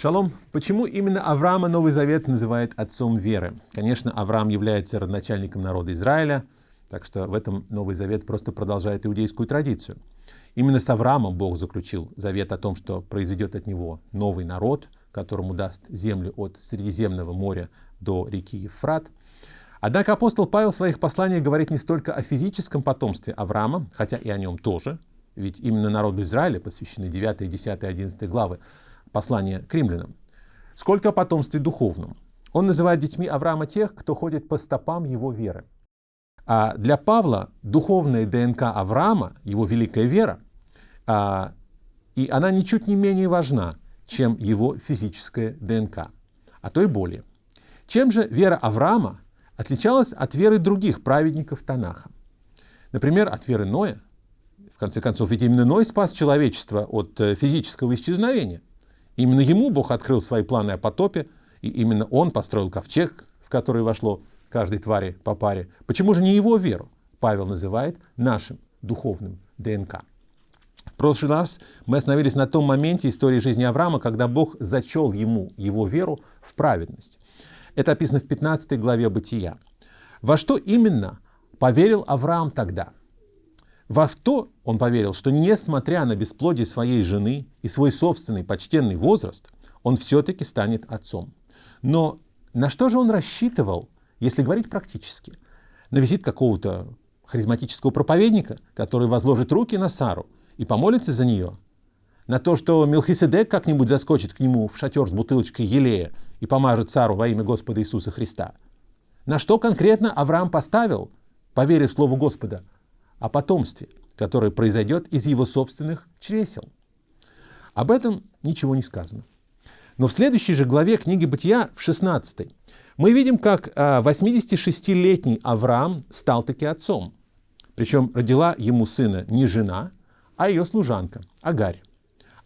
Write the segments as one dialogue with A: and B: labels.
A: Шалом. Почему именно Авраама Новый Завет называет отцом веры? Конечно, Авраам является родоначальником народа Израиля, так что в этом Новый Завет просто продолжает иудейскую традицию. Именно с Авраамом Бог заключил завет о том, что произведет от него новый народ, которому даст землю от Средиземного моря до реки Ефрат. Однако апостол Павел в своих посланиях говорит не столько о физическом потомстве Авраама, хотя и о нем тоже, ведь именно народу Израиля посвящены 9, 10, 11 главы послания к римлянам, сколько о потомстве духовном. Он называет детьми Авраама тех, кто ходит по стопам его веры. А для Павла духовная ДНК Авраама, его великая вера, а, и она ничуть не менее важна, чем его физическая ДНК, а то и более. Чем же вера Авраама отличалась от веры других праведников Танаха? Например, от веры Ноя. В конце концов, ведь именно Ной спас человечество от э, физического исчезновения. Именно ему Бог открыл свои планы о потопе, и именно он построил ковчег, в который вошло каждой твари по паре. Почему же не его веру Павел называет нашим духовным ДНК? В прошлый раз мы остановились на том моменте истории жизни Авраама, когда Бог зачел ему его веру в праведность. Это описано в 15 главе Бытия. Во что именно поверил Авраам тогда? Во что он поверил, что несмотря на бесплодие своей жены и свой собственный почтенный возраст, он все-таки станет отцом. Но на что же он рассчитывал, если говорить практически, на визит какого-то харизматического проповедника, который возложит руки на Сару и помолится за нее, на то, что Мелхиседек как-нибудь заскочит к нему в шатер с бутылочкой елея и помажет Сару во имя Господа Иисуса Христа. На что конкретно Авраам поставил, поверив Слову Господа, о потомстве, которое произойдет из его собственных чресел. Об этом ничего не сказано. Но в следующей же главе книги Бытия, в 16 мы видим, как 86-летний а, Авраам стал таки отцом. Причем родила ему сына не жена, а ее служанка Агарь.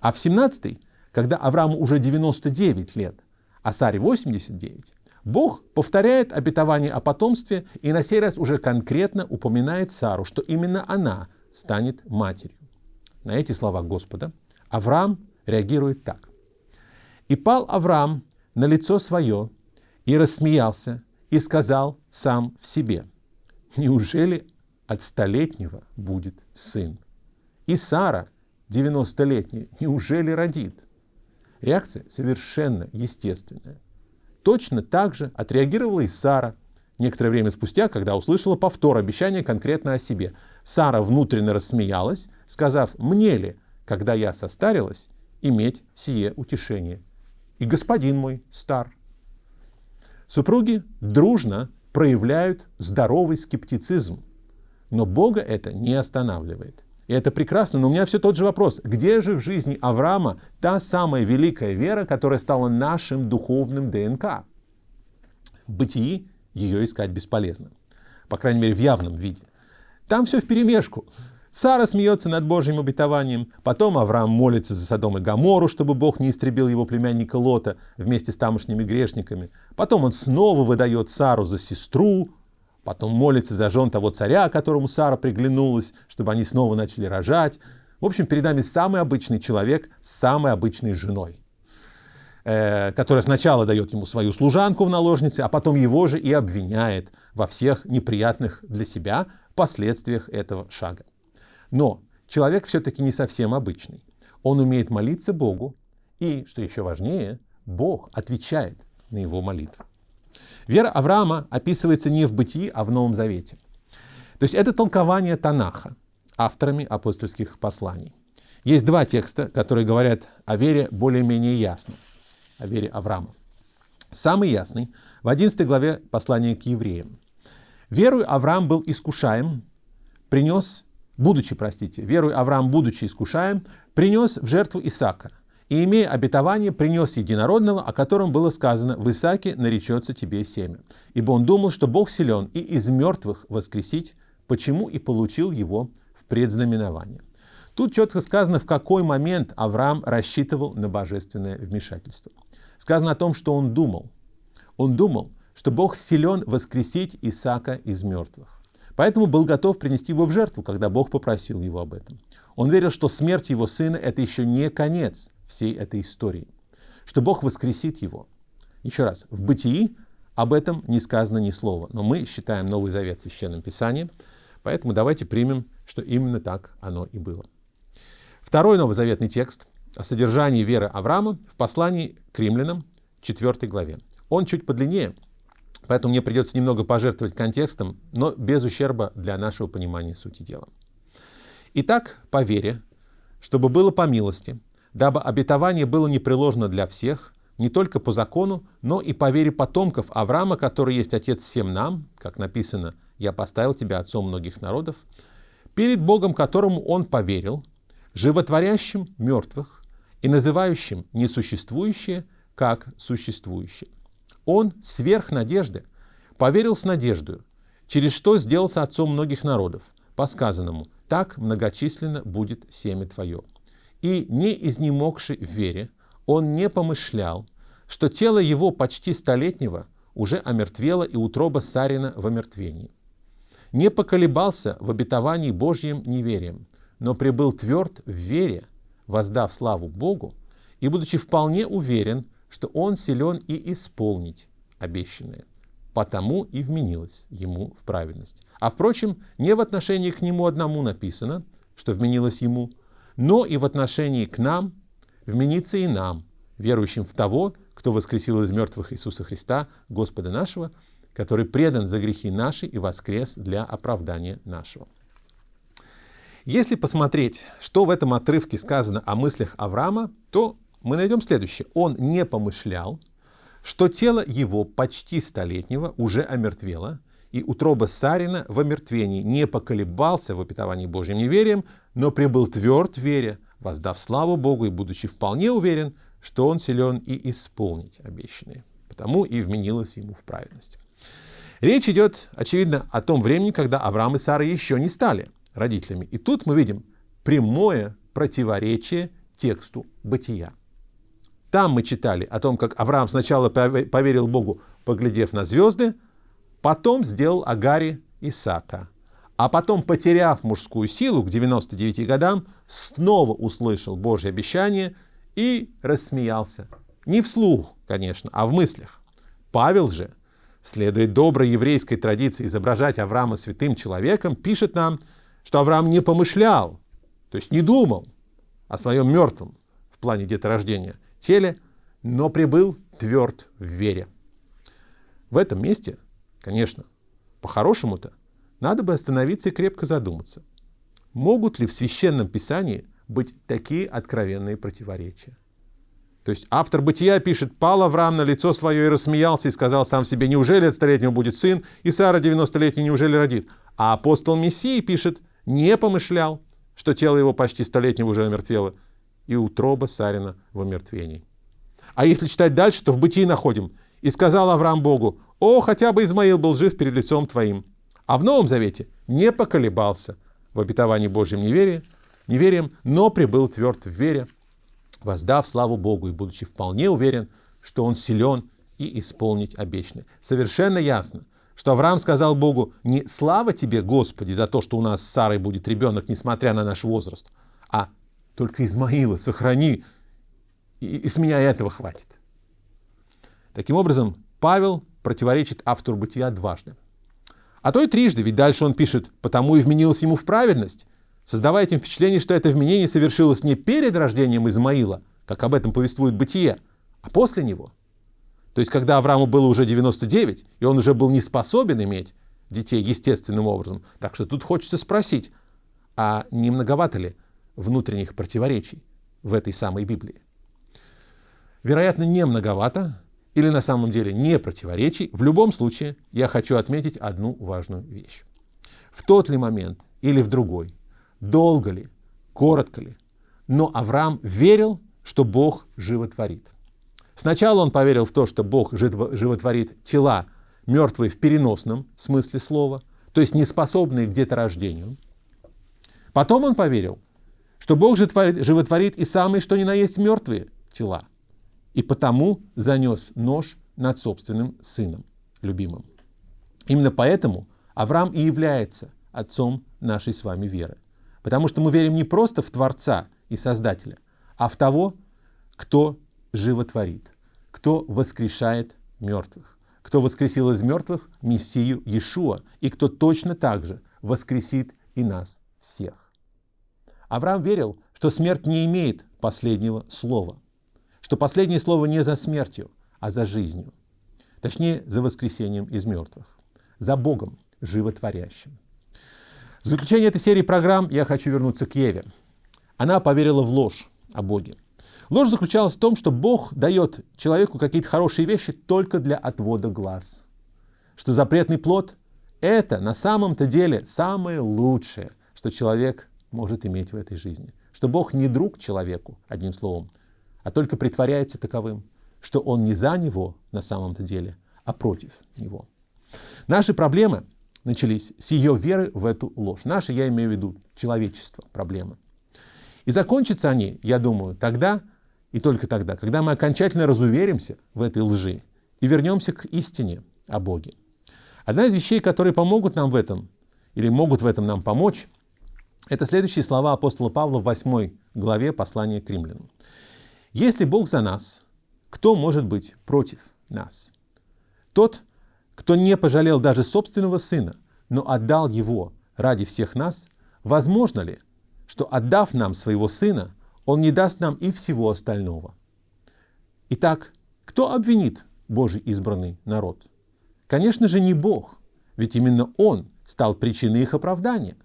A: А в 17 когда Аврааму уже 99 лет, а Саре 89, Бог повторяет обетование о потомстве и на сей раз уже конкретно упоминает Сару, что именно она станет матерью. На эти слова Господа Авраам реагирует так. И пал Авраам на лицо свое, и рассмеялся, и сказал сам в себе, «Неужели от столетнего будет сын? И Сара, 90-летняя, неужели родит?» Реакция совершенно естественная. Точно так же отреагировала и Сара, некоторое время спустя, когда услышала повтор обещания конкретно о себе. Сара внутренне рассмеялась, сказав, «Мне ли, когда я состарилась, иметь сие утешение?» и господин мой стар. Супруги дружно проявляют здоровый скептицизм, но Бога это не останавливает. И это прекрасно, но у меня все тот же вопрос. Где же в жизни Авраама та самая великая вера, которая стала нашим духовным ДНК? В бытии ее искать бесполезно. По крайней мере, в явном виде. Там все в перемешку. Сара смеется над Божьим обетованием, потом Авраам молится за Содом и Гамору, чтобы Бог не истребил его племянника Лота вместе с тамошними грешниками. Потом он снова выдает Сару за сестру, потом молится за жен того царя, которому Сара приглянулась, чтобы они снова начали рожать. В общем, перед нами самый обычный человек с самой обычной женой, э, которая сначала дает ему свою служанку в наложнице, а потом его же и обвиняет во всех неприятных для себя последствиях этого шага. Но человек все-таки не совсем обычный. Он умеет молиться Богу, и, что еще важнее, Бог отвечает на его молитву. Вера Авраама описывается не в Бытии, а в Новом Завете. То есть это толкование Танаха, авторами апостольских посланий. Есть два текста, которые говорят о вере более-менее ясно, о вере Авраама. Самый ясный в 11 главе послания к евреям. Верую Авраам был искушаем, принес будучи, простите, верой Авраам, будучи искушаем, принес в жертву Исаака, и, имея обетование, принес единородного, о котором было сказано, в Исааке наречется тебе семя. Ибо он думал, что Бог силен и из мертвых воскресить, почему и получил его в предзнаменование. Тут четко сказано, в какой момент Авраам рассчитывал на божественное вмешательство. Сказано о том, что он думал. Он думал, что Бог силен воскресить Исаака из мертвых. Поэтому был готов принести его в жертву, когда Бог попросил его об этом. Он верил, что смерть его сына – это еще не конец всей этой истории, что Бог воскресит его. Еще раз, в Бытии об этом не сказано ни слова, но мы считаем Новый Завет Священным Писанием, поэтому давайте примем, что именно так оно и было. Второй новозаветный текст о содержании веры Авраама в послании к римлянам, 4 главе. Он чуть подлиннее, поэтому мне придется немного пожертвовать контекстом, но без ущерба для нашего понимания сути дела. Итак, по вере, чтобы было по милости, дабы обетование было непреложно для всех, не только по закону, но и по вере потомков Авраама, который есть отец всем нам, как написано, «Я поставил тебя отцом многих народов», перед Богом, которому он поверил, животворящим мертвых и называющим несуществующее как существующее. Он сверх надежды поверил с надеждой, через что сделался отцом многих народов, по сказанному «так многочисленно будет семя твое». И не изнемогший в вере, он не помышлял, что тело его почти столетнего уже омертвело и утроба Сарина в омертвении. Не поколебался в обетовании Божьим неверием, но прибыл тверд в вере, воздав славу Богу, и будучи вполне уверен, что он силен и исполнить обещанное. Потому и вменилось ему в праведность. А впрочем, не в отношении к нему одному написано, что вменилось ему, но и в отношении к нам вменится и нам, верующим в того, кто воскресил из мертвых Иисуса Христа, Господа нашего, который предан за грехи наши и воскрес для оправдания нашего. Если посмотреть, что в этом отрывке сказано о мыслях Авраама, то мы найдем следующее. Он не помышлял, что тело его почти столетнего уже омертвело, и утроба Сарина в омертвении не поколебался в опитовании Божьим неверием, но прибыл тверд в вере, воздав славу Богу и будучи вполне уверен, что он силен и исполнить обещанное. Потому и вменилось ему в праведность. Речь идет, очевидно, о том времени, когда Авраам и Сара еще не стали родителями. И тут мы видим прямое противоречие тексту бытия. Там мы читали о том, как Авраам сначала поверил Богу, поглядев на звезды, потом сделал Агаре Исаака, а потом, потеряв мужскую силу к 99 годам, снова услышал Божье обещание и рассмеялся. Не вслух, конечно, а в мыслях. Павел же, следуя доброй еврейской традиции изображать Авраама святым человеком, пишет нам, что Авраам не помышлял, то есть не думал о своем мертвом в плане деторождения теле, но прибыл тверд в вере. В этом месте, конечно, по-хорошему-то, надо бы остановиться и крепко задуматься, могут ли в Священном Писании быть такие откровенные противоречия. То есть автор Бытия пишет, «Пал Авраам на лицо свое и рассмеялся, и сказал сам себе, неужели от столетнего будет сын, и Сара 90-летняя неужели родит?» А апостол Мессии пишет, не помышлял, что тело его почти столетнего уже омертвело, и утроба Сарина в омертвении. А если читать дальше, то в бытии находим. «И сказал Авраам Богу, «О, хотя бы Измаил был жив перед лицом твоим». А в Новом Завете не поколебался в обетовании Божьем неверия, неверием, но прибыл тверд в вере, воздав славу Богу и будучи вполне уверен, что он силен и исполнить обещанное. Совершенно ясно, что Авраам сказал Богу, не слава тебе, Господи, за то, что у нас с Сарой будет ребенок, несмотря на наш возраст, а только Измаила сохрани, и, и с меня этого хватит. Таким образом, Павел противоречит автору бытия дважды. А то и трижды, ведь дальше он пишет, потому и вменилось ему в праведность, создавая этим впечатление, что это вменение совершилось не перед рождением Измаила, как об этом повествует бытие, а после него – то есть, когда Аврааму было уже 99, и он уже был не способен иметь детей естественным образом. Так что тут хочется спросить, а не многовато ли внутренних противоречий в этой самой Библии? Вероятно, не многовато, или на самом деле не противоречий. В любом случае, я хочу отметить одну важную вещь. В тот ли момент или в другой, долго ли, коротко ли, но Авраам верил, что Бог животворит. Сначала он поверил в то, что Бог животворит тела, мертвые в переносном смысле слова, то есть неспособные к деторождению. Потом он поверил, что Бог животворит и самые, что ни на есть, мертвые тела. И потому занес нож над собственным сыном, любимым. Именно поэтому Авраам и является отцом нашей с вами веры. Потому что мы верим не просто в Творца и Создателя, а в того, кто животворит, кто воскрешает мертвых, кто воскресил из мертвых Мессию Иешуа, и кто точно так же воскресит и нас всех. Авраам верил, что смерть не имеет последнего слова, что последнее слово не за смертью, а за жизнью, точнее, за воскресением из мертвых, за Богом животворящим. В заключение этой серии программ я хочу вернуться к Еве. Она поверила в ложь о Боге. Ложь заключалась в том, что Бог дает человеку какие-то хорошие вещи только для отвода глаз. Что запретный плод – это на самом-то деле самое лучшее, что человек может иметь в этой жизни. Что Бог не друг человеку, одним словом, а только притворяется таковым, что Он не за него на самом-то деле, а против него. Наши проблемы начались с ее веры в эту ложь. Наши, я имею в виду, человечество, проблемы. И закончатся они, я думаю, тогда и только тогда, когда мы окончательно разуверимся в этой лжи и вернемся к истине о Боге. Одна из вещей, которые помогут нам в этом, или могут в этом нам помочь, это следующие слова апостола Павла в 8 главе послания к римлянам. «Если Бог за нас, кто может быть против нас? Тот, кто не пожалел даже собственного сына, но отдал его ради всех нас, возможно ли, что отдав нам своего сына, он не даст нам и всего остального? Итак, кто обвинит Божий избранный народ? Конечно же, не Бог, ведь именно Он стал причиной их оправдания.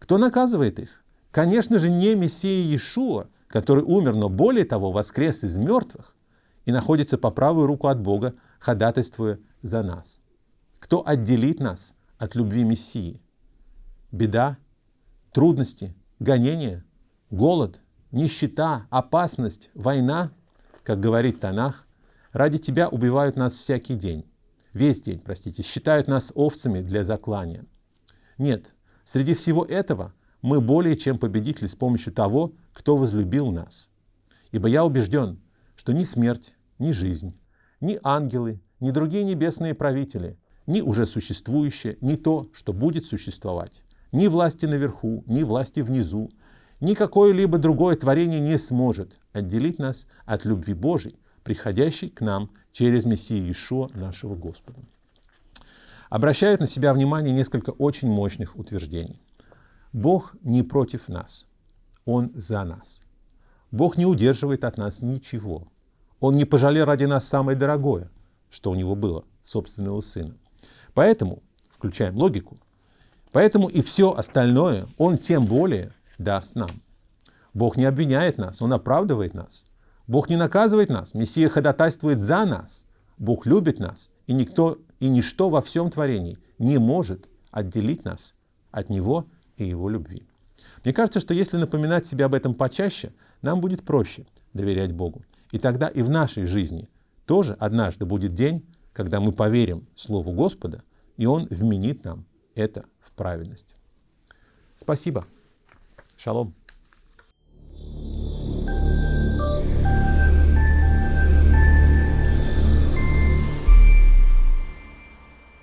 A: Кто наказывает их? Конечно же, не Мессия Иешуа, который умер, но более того, воскрес из мертвых и находится по правую руку от Бога, ходатайствуя за нас. Кто отделит нас от любви Мессии? Беда, трудности, гонения, голод, нищета, опасность, война, как говорит Танах, ради тебя убивают нас всякий день, весь день, простите, считают нас овцами для заклания. Нет, Среди всего этого мы более чем победители с помощью того, кто возлюбил нас. Ибо я убежден, что ни смерть, ни жизнь, ни ангелы, ни другие небесные правители, ни уже существующее, ни то, что будет существовать, ни власти наверху, ни власти внизу, ни какое-либо другое творение не сможет отделить нас от любви Божией, приходящей к нам через Мессию Иешуа нашего Господа обращают на себя внимание несколько очень мощных утверждений. Бог не против нас, Он за нас. Бог не удерживает от нас ничего. Он не пожалел ради нас самое дорогое, что у него было, собственного сына. Поэтому, включаем логику, поэтому и все остальное Он тем более даст нам. Бог не обвиняет нас, Он оправдывает нас. Бог не наказывает нас, Мессия ходатайствует за нас. Бог любит нас, и никто и ничто во всем творении не может отделить нас от Него и Его любви. Мне кажется, что если напоминать себе об этом почаще, нам будет проще доверять Богу. И тогда и в нашей жизни тоже однажды будет день, когда мы поверим Слову Господа, и Он вменит нам это в правильность. Спасибо. Шалом.